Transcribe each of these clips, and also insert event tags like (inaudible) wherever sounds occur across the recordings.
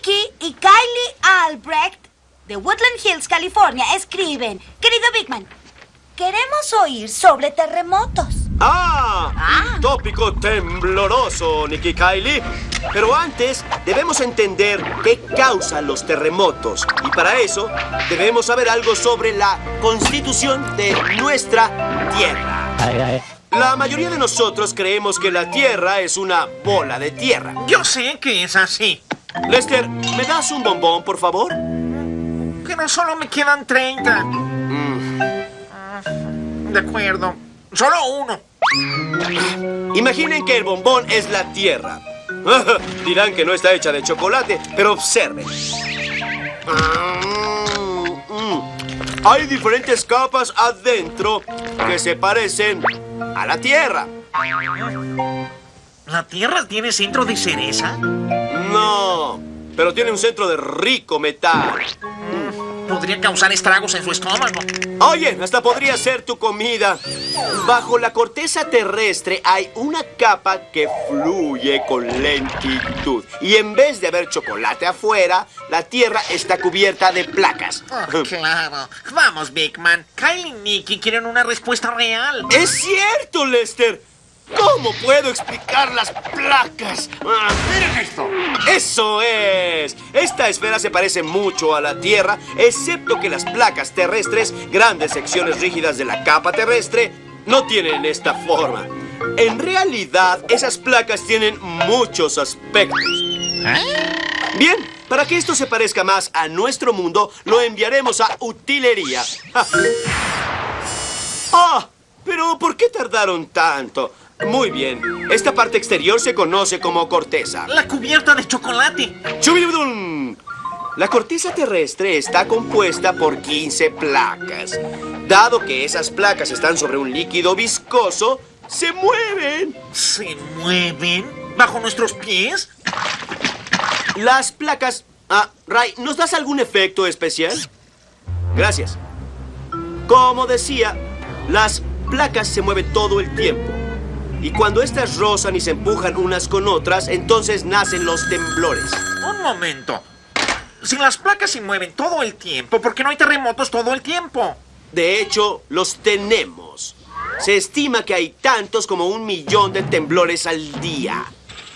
Nicky y Kylie Albrecht de Woodland Hills, California, escriben. Querido Bigman, queremos oír sobre terremotos. ¡Ah! Ah. Tópico tembloroso, Nicky Kylie. Pero antes debemos entender qué causa los terremotos. Y para eso debemos saber algo sobre la constitución de nuestra Tierra. La mayoría de nosotros creemos que la Tierra es una bola de tierra. Yo sé que es así, Lester, ¿me das un bombón, por favor? pero solo me quedan 30. De acuerdo. Solo uno. Imaginen que el bombón es la Tierra. Dirán que no está hecha de chocolate, pero observen. Mm, mm. Hay diferentes capas adentro que se parecen a la Tierra. ¿La Tierra tiene centro de cereza? No, pero tiene un centro de rico metal. Podría causar estragos en su estómago. Oye, hasta podría ser tu comida. Bajo la corteza terrestre hay una capa que fluye con lentitud. Y en vez de haber chocolate afuera, la Tierra está cubierta de placas. Oh, claro. Vamos, Big Man. Kyle y Nicky quieren una respuesta real. ¡Es cierto, Lester! ¿Cómo puedo explicar las placas? Ah, ¡Miren esto! ¡Eso es! Esta esfera se parece mucho a la Tierra, excepto que las placas terrestres, grandes secciones rígidas de la capa terrestre, no tienen esta forma. En realidad, esas placas tienen muchos aspectos. Bien, para que esto se parezca más a nuestro mundo, lo enviaremos a utilería. (laughs) ¡Ah! Pero ¿por qué tardaron tanto? Muy bien. Esta parte exterior se conoce como corteza. La cubierta de chocolate. ¡Chubidudum! La corteza terrestre está compuesta por 15 placas. Dado que esas placas están sobre un líquido viscoso, se mueven. ¿Se mueven bajo nuestros pies? Las placas... Ah, Ray, ¿nos das algún efecto especial? Gracias. Como decía, las placas se mueven todo el tiempo. Y cuando estas rozan y se empujan unas con otras, entonces nacen los temblores. Un momento. Si las placas se mueven todo el tiempo, ¿por qué no hay terremotos todo el tiempo? De hecho, los tenemos. Se estima que hay tantos como un millón de temblores al día.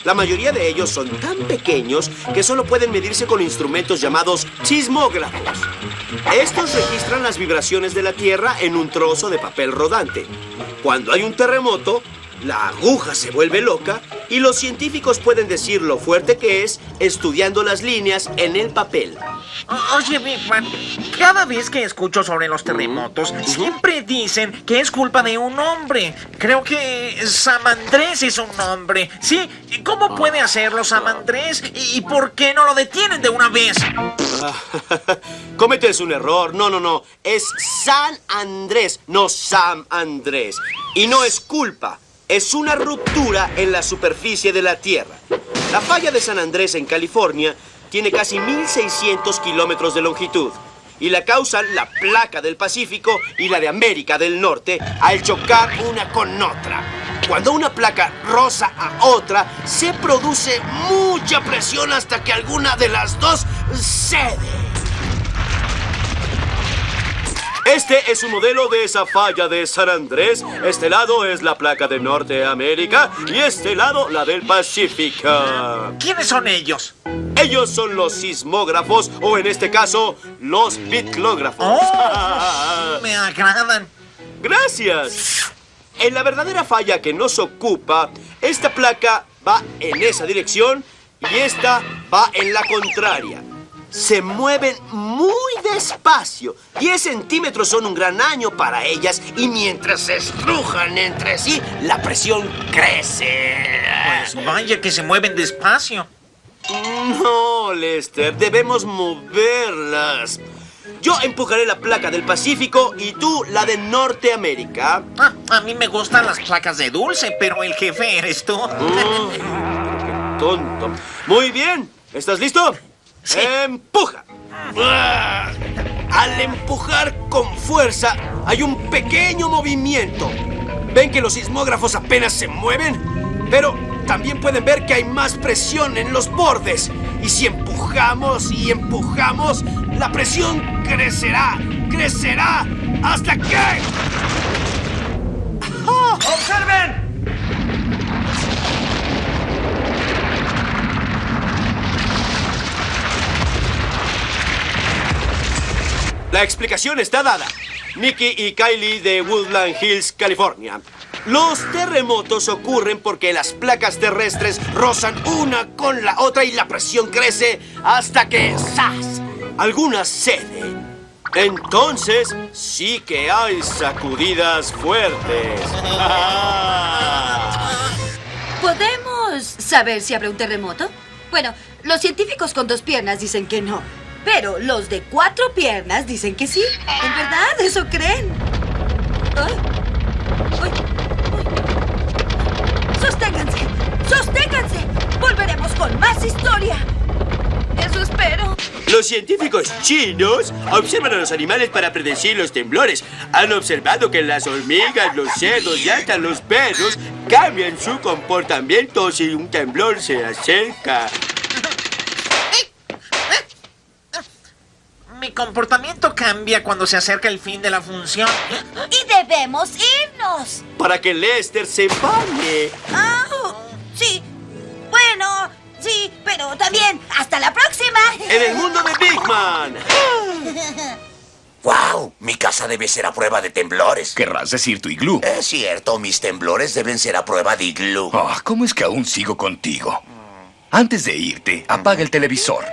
La mayoría de ellos son tan pequeños que solo pueden medirse con instrumentos llamados sismógrafos. Estos registran las vibraciones de la Tierra en un trozo de papel rodante. Cuando hay un terremoto, la aguja se vuelve loca y los científicos pueden decir lo fuerte que es estudiando las líneas en el papel. O- Oye, Big Man, cada vez que escucho sobre los terremotos, siempre dicen que es culpa de un hombre. Creo que Sam Andrés es un hombre. Sí, ¿cómo puede hacerlo Sam Andrés? ¿Y y por qué no lo detienen de una vez? (laughs) Cometes un error. No, no, no. Es San Andrés, no Sam Andrés. Y no es culpa. Es una ruptura en la superficie de la Tierra. La falla de San Andrés en California tiene casi 1.600 kilómetros de longitud. Y la causan la placa del Pacífico y la de América del Norte al chocar una con otra. Cuando una placa roza a otra, se produce mucha presión hasta que alguna de las dos cede. Este es un modelo de esa falla de San Andrés. Este lado es la placa de Norteamérica y este lado la del Pacífico. ¿Quiénes son ellos? Ellos son los sismógrafos o en este caso los bitlógrafos. Oh, (laughs) me agradan. Gracias. En la verdadera falla que nos ocupa, esta placa va en esa dirección y esta va en la contraria. Se mueven muy despacio. 10 centímetros son un gran año para ellas y mientras se estrujan entre sí, la presión crece. Pues vaya que se mueven despacio. No, Lester, debemos moverlas. Yo empujaré la placa del Pacífico y tú la de Norteamérica. Ah, a mí me gustan las placas de dulce, pero el jefe eres tú. Oh, qué tonto. Muy bien. ¿Estás listo? Sí. ¡Empuja! Al empujar con fuerza, hay un pequeño movimiento. ¿Ven que los sismógrafos apenas se mueven? Pero también pueden ver que hay más presión en los bordes. Y si empujamos y empujamos, la presión crecerá, crecerá, hasta que... ¡Observen! La explicación está dada. Mickey y Kylie de Woodland Hills, California. Los terremotos ocurren porque las placas terrestres rozan una con la otra y la presión crece hasta que ¡zas! Algunas ceden. Entonces sí que hay sacudidas fuertes. (laughs) ¿Podemos saber si habrá un terremoto? Bueno, los científicos con dos piernas dicen que no. Pero los de cuatro piernas dicen que sí. ¿En verdad? ¿Eso creen? ¡Sosténganse! ¡Sosténganse! Volveremos con más historia. Eso espero. Los científicos chinos observan a los animales para predecir los temblores. Han observado que las hormigas, los cerdos y hasta los perros cambian su comportamiento si un temblor se acerca. Mi comportamiento cambia cuando se acerca el fin de la función. Y debemos irnos. Para que Lester se bañe. Ah, sí. Bueno, sí, pero también hasta la próxima. En el mundo de Big Man. ¡Wow! Mi casa debe ser a prueba de temblores. Querrás decir tu iglú. Es cierto, mis temblores deben ser a prueba de iglú. Ah, ¿Cómo es que aún sigo contigo? Antes de irte, apaga el televisor.